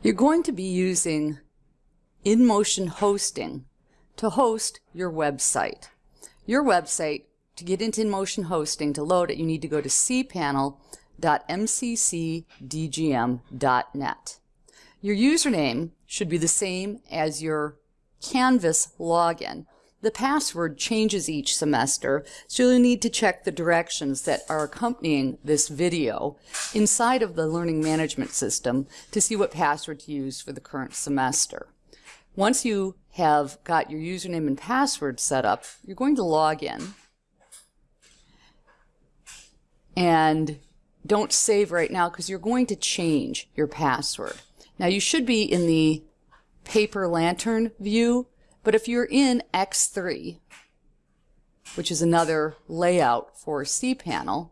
You're going to be using InMotion Hosting to host your website. Your website, to get into InMotion Hosting, to load it, you need to go to cpanel.mccdgm.net. Your username should be the same as your Canvas login. The password changes each semester, so you'll need to check the directions that are accompanying this video inside of the Learning Management System to see what password to use for the current semester. Once you have got your username and password set up, you're going to log in. And don't save right now because you're going to change your password. Now you should be in the paper lantern view but if you're in X3, which is another layout for cPanel,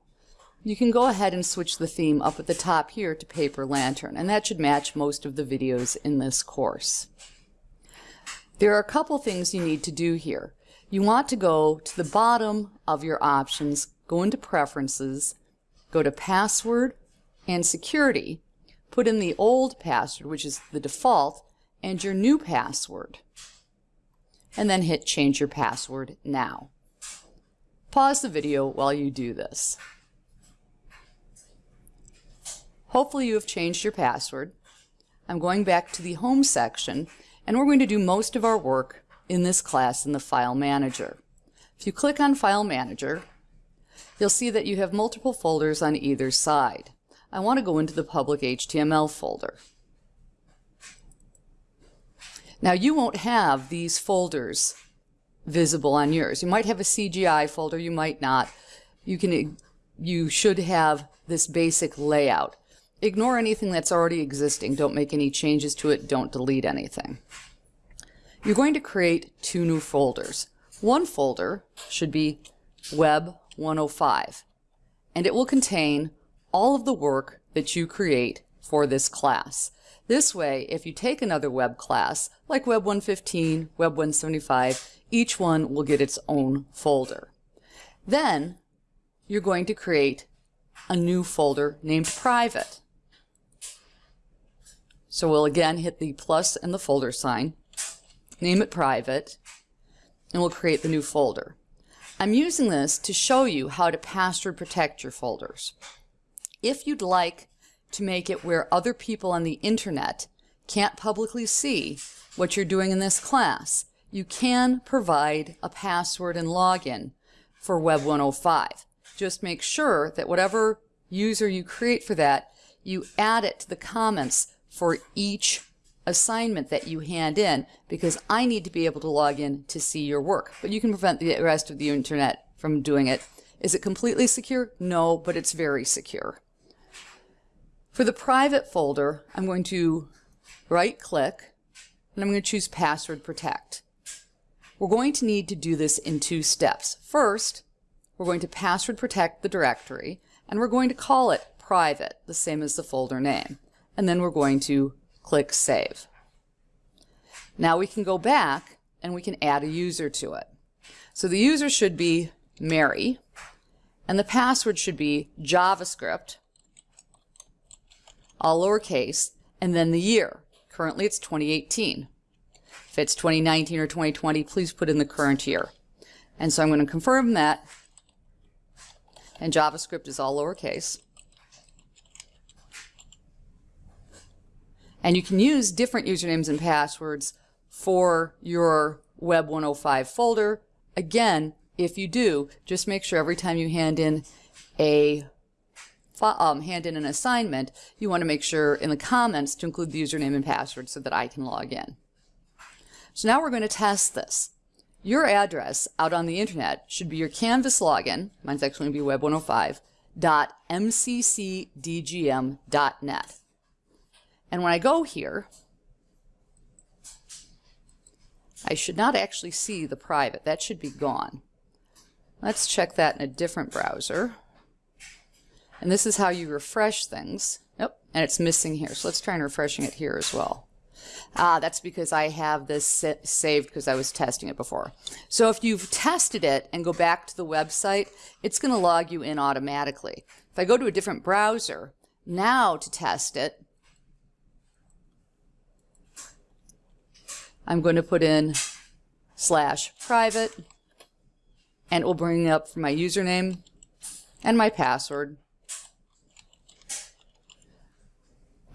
you can go ahead and switch the theme up at the top here to Paper Lantern, and that should match most of the videos in this course. There are a couple things you need to do here. You want to go to the bottom of your options, go into Preferences, go to Password and Security, put in the old password, which is the default, and your new password and then hit change your password now. Pause the video while you do this. Hopefully you have changed your password. I'm going back to the home section and we're going to do most of our work in this class in the file manager. If you click on file manager you'll see that you have multiple folders on either side. I want to go into the public HTML folder. Now you won't have these folders visible on yours. You might have a CGI folder, you might not. You can, you should have this basic layout. Ignore anything that's already existing. Don't make any changes to it. Don't delete anything. You're going to create two new folders. One folder should be Web 105, and it will contain all of the work that you create for this class. This way, if you take another web class, like Web 115, Web 175, each one will get its own folder. Then, you're going to create a new folder named private. So we'll again hit the plus and the folder sign, name it private, and we'll create the new folder. I'm using this to show you how to password protect your folders. If you'd like to make it where other people on the internet can't publicly see what you're doing in this class, you can provide a password and login for Web 105. Just make sure that whatever user you create for that, you add it to the comments for each assignment that you hand in because I need to be able to log in to see your work. But you can prevent the rest of the internet from doing it. Is it completely secure? No, but it's very secure. For the private folder, I'm going to right click and I'm going to choose password protect. We're going to need to do this in two steps. First, we're going to password protect the directory and we're going to call it private, the same as the folder name. And then we're going to click save. Now we can go back and we can add a user to it. So the user should be Mary and the password should be JavaScript all lowercase, and then the year. Currently it's 2018. If it's 2019 or 2020, please put in the current year. And so I'm going to confirm that. And JavaScript is all lowercase. And you can use different usernames and passwords for your Web 105 folder. Again, if you do, just make sure every time you hand in a um, hand in an assignment, you want to make sure in the comments to include the username and password so that I can log in. So now we're going to test this. Your address out on the internet should be your Canvas login, mine's actually going to be web105, dot mccdgm.net. And when I go here, I should not actually see the private. That should be gone. Let's check that in a different browser. And this is how you refresh things. Nope, and it's missing here. So let's try and refreshing it here as well. Ah, that's because I have this saved because I was testing it before. So if you've tested it and go back to the website, it's going to log you in automatically. If I go to a different browser, now to test it, I'm going to put in slash private and it will bring up my username and my password.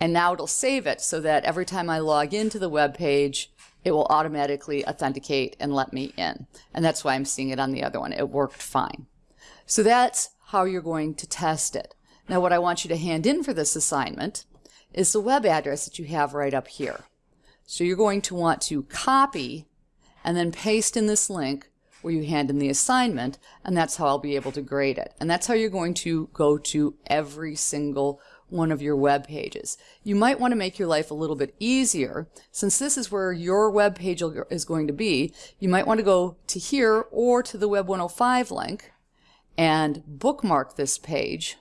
And now it'll save it so that every time I log into the web page, it will automatically authenticate and let me in. And that's why I'm seeing it on the other one. It worked fine. So that's how you're going to test it. Now what I want you to hand in for this assignment is the web address that you have right up here. So you're going to want to copy and then paste in this link where you hand in the assignment, and that's how I'll be able to grade it. And that's how you're going to go to every single one of your web pages. You might want to make your life a little bit easier. Since this is where your web page is going to be, you might want to go to here or to the Web 105 link and bookmark this page.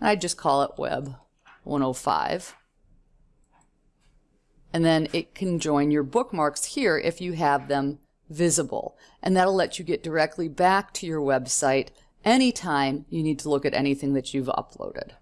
I just call it Web 105 and then it can join your bookmarks here if you have them visible. And that'll let you get directly back to your website anytime you need to look at anything that you've uploaded.